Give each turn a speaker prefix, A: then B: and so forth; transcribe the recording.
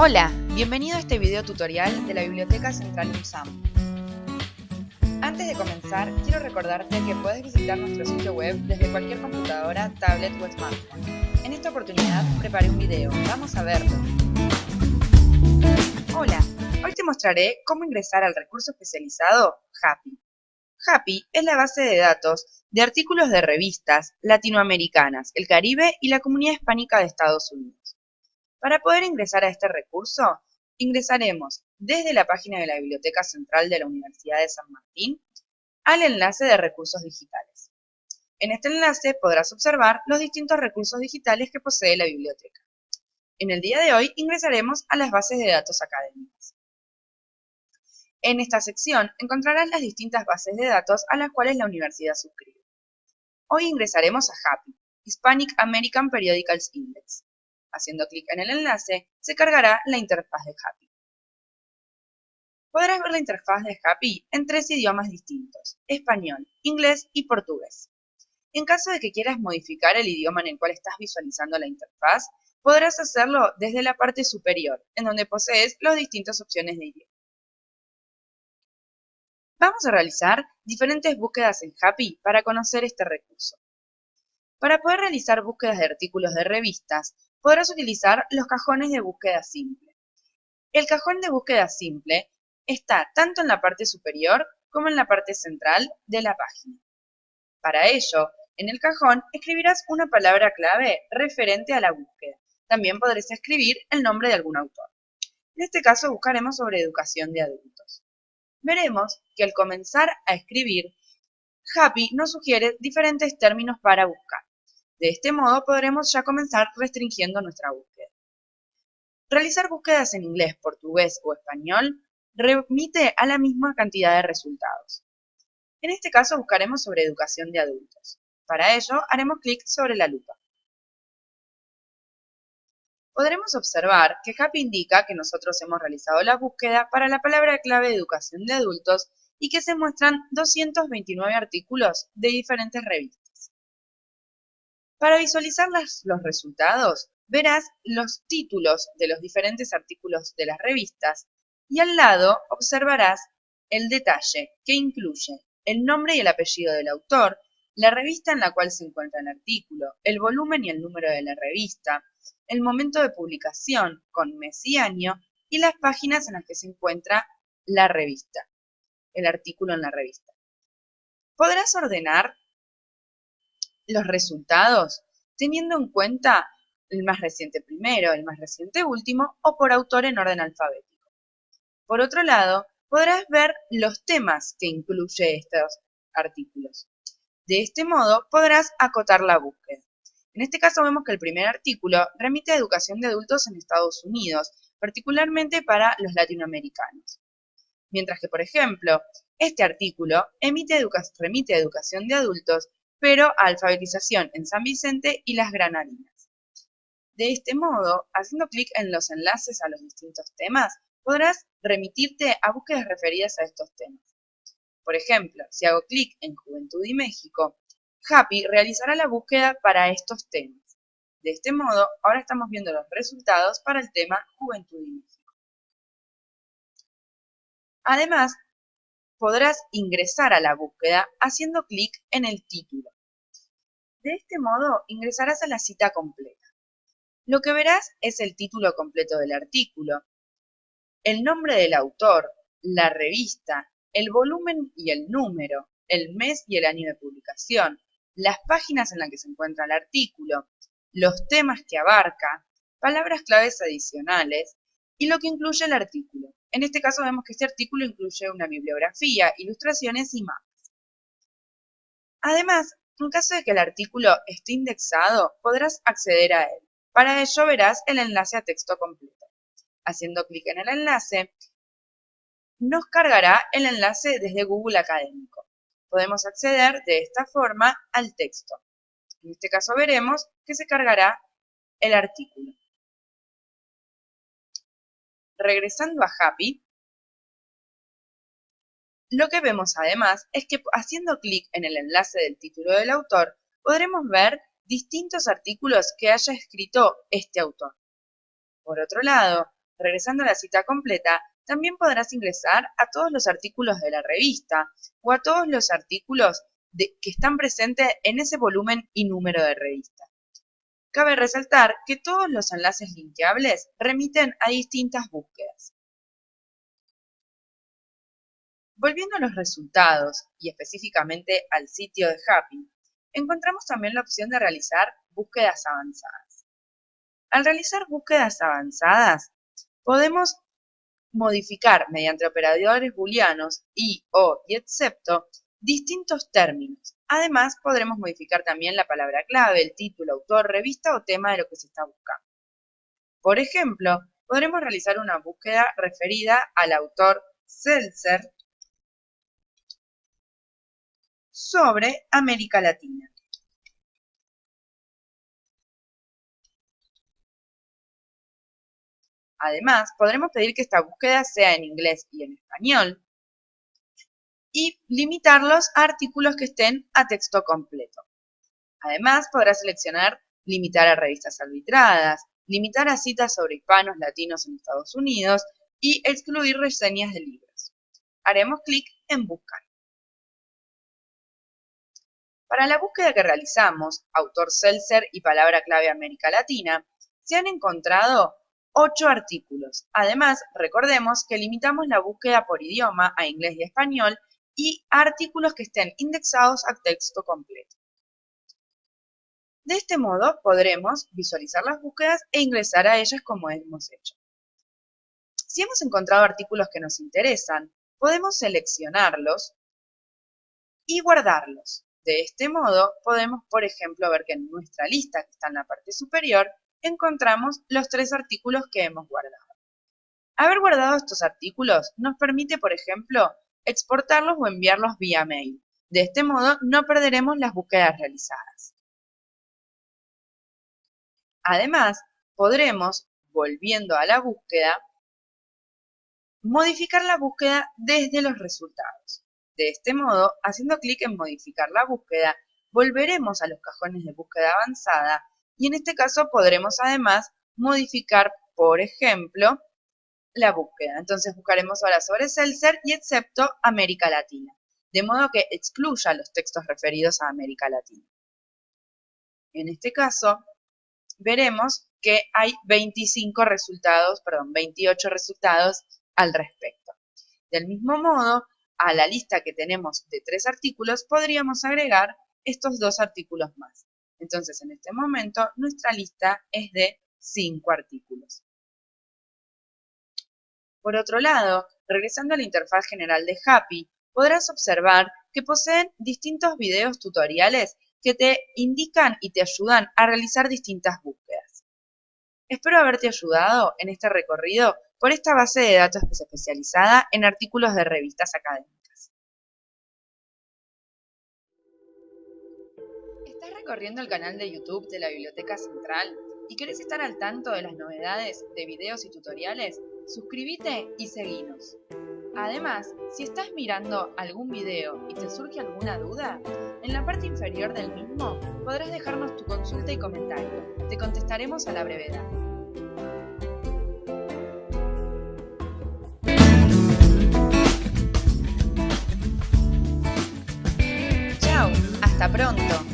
A: Hola, bienvenido a este video tutorial de la Biblioteca Central UNSAM. Antes de comenzar, quiero recordarte que puedes visitar nuestro sitio web desde cualquier computadora, tablet o smartphone. En esta oportunidad preparé un video, vamos a verlo. Hola, hoy te mostraré cómo ingresar al recurso especializado Happy. Happy es la base de datos de artículos de revistas latinoamericanas, el Caribe y la Comunidad Hispánica de Estados Unidos. Para poder ingresar a este recurso, ingresaremos desde la página de la Biblioteca Central de la Universidad de San Martín al enlace de recursos digitales. En este enlace podrás observar los distintos recursos digitales que posee la biblioteca. En el día de hoy ingresaremos a las bases de datos académicas. En esta sección encontrarás las distintas bases de datos a las cuales la universidad suscribe. Hoy ingresaremos a HAPI, Hispanic American Periodicals Index. Haciendo clic en el enlace, se cargará la interfaz de Happy. Podrás ver la interfaz de Happy en tres idiomas distintos, español, inglés y portugués. En caso de que quieras modificar el idioma en el cual estás visualizando la interfaz, podrás hacerlo desde la parte superior, en donde posees las distintas opciones de idioma. Vamos a realizar diferentes búsquedas en Happy para conocer este recurso. Para poder realizar búsquedas de artículos de revistas, podrás utilizar los cajones de búsqueda simple. El cajón de búsqueda simple está tanto en la parte superior como en la parte central de la página. Para ello, en el cajón escribirás una palabra clave referente a la búsqueda. También podrás escribir el nombre de algún autor. En este caso buscaremos sobre educación de adultos. Veremos que al comenzar a escribir, Happy nos sugiere diferentes términos para buscar. De este modo podremos ya comenzar restringiendo nuestra búsqueda. Realizar búsquedas en inglés, portugués o español remite a la misma cantidad de resultados. En este caso buscaremos sobre educación de adultos. Para ello haremos clic sobre la lupa. Podremos observar que Happy indica que nosotros hemos realizado la búsqueda para la palabra clave educación de adultos y que se muestran 229 artículos de diferentes revistas. Para visualizar los resultados, verás los títulos de los diferentes artículos de las revistas y al lado observarás el detalle que incluye el nombre y el apellido del autor, la revista en la cual se encuentra el artículo, el volumen y el número de la revista, el momento de publicación con mes y año y las páginas en las que se encuentra la revista, el artículo en la revista. Podrás ordenar los resultados teniendo en cuenta el más reciente primero, el más reciente último o por autor en orden alfabético. Por otro lado, podrás ver los temas que incluye estos artículos. De este modo podrás acotar la búsqueda. En este caso vemos que el primer artículo remite a educación de adultos en Estados Unidos, particularmente para los latinoamericanos. Mientras que, por ejemplo, este artículo emite remite a educación de adultos pero a alfabetización en San Vicente y las Granadinas. De este modo, haciendo clic en los enlaces a los distintos temas, podrás remitirte a búsquedas referidas a estos temas. Por ejemplo, si hago clic en Juventud y México, Happy realizará la búsqueda para estos temas. De este modo, ahora estamos viendo los resultados para el tema Juventud y México. Además, podrás ingresar a la búsqueda haciendo clic en el título. De este modo ingresarás a la cita completa. Lo que verás es el título completo del artículo, el nombre del autor, la revista, el volumen y el número, el mes y el año de publicación, las páginas en las que se encuentra el artículo, los temas que abarca, palabras claves adicionales y lo que incluye el artículo. En este caso vemos que este artículo incluye una bibliografía, ilustraciones y mapas. Además, en caso de que el artículo esté indexado, podrás acceder a él. Para ello verás el enlace a texto completo. Haciendo clic en el enlace, nos cargará el enlace desde Google Académico. Podemos acceder de esta forma al texto. En este caso veremos que se cargará el artículo. Regresando a Happy, lo que vemos además es que haciendo clic en el enlace del título del autor, podremos ver distintos artículos que haya escrito este autor. Por otro lado, Regresando a la cita completa, también podrás ingresar a todos los artículos de la revista o a todos los artículos que están presentes en ese volumen y número de revista. Cabe resaltar que todos los enlaces linkeables remiten a distintas búsquedas. Volviendo a los resultados y específicamente al sitio de Happy, encontramos también la opción de realizar búsquedas avanzadas. Al realizar búsquedas avanzadas, podemos modificar mediante operadores booleanos y, o y excepto distintos términos. Además, podremos modificar también la palabra clave, el título, autor, revista o tema de lo que se está buscando. Por ejemplo, podremos realizar una búsqueda referida al autor Seltzer sobre América Latina. Además, podremos pedir que esta búsqueda sea en inglés y en español, y limitarlos a artículos que estén a texto completo. Además, podrá seleccionar limitar a revistas arbitradas, limitar a citas sobre hispanos latinos en Estados Unidos y excluir reseñas de libros. Haremos clic en Buscar. Para la búsqueda que realizamos, autor Seltzer y palabra clave América Latina, se han encontrado ocho artículos. Además, recordemos que limitamos la búsqueda por idioma a inglés y español y artículos que estén indexados a texto completo. De este modo podremos visualizar las búsquedas e ingresar a ellas como hemos hecho. Si hemos encontrado artículos que nos interesan, podemos seleccionarlos y guardarlos. De este modo podemos, por ejemplo, ver que en nuestra lista que está en la parte superior encontramos los tres artículos que hemos guardado. Haber guardado estos artículos nos permite, por ejemplo, exportarlos o enviarlos vía mail. De este modo no perderemos las búsquedas realizadas. Además, podremos, volviendo a la búsqueda, modificar la búsqueda desde los resultados. De este modo, haciendo clic en modificar la búsqueda, volveremos a los cajones de búsqueda avanzada y en este caso podremos además modificar, por ejemplo, la búsqueda. Entonces buscaremos ahora sobre Seltzer y excepto América Latina, de modo que excluya los textos referidos a América Latina. En este caso, veremos que hay 25 resultados, perdón, 28 resultados al respecto. Del mismo modo, a la lista que tenemos de tres artículos, podríamos agregar estos dos artículos más. Entonces, en este momento, nuestra lista es de 5 artículos. Por otro lado, regresando a la interfaz general de Happy, podrás observar que poseen distintos videos tutoriales que te indican y te ayudan a realizar distintas búsquedas. Espero haberte ayudado en este recorrido por esta base de datos especializada en artículos de revistas académicas. ¿Estás recorriendo el canal de YouTube de la Biblioteca Central y querés estar al tanto de las novedades de videos y tutoriales? Suscríbete y seguinos. Además, si estás mirando algún video y te surge alguna duda, en la parte inferior del mismo podrás dejarnos tu consulta y comentario. Te contestaremos a la brevedad. Chao, hasta pronto.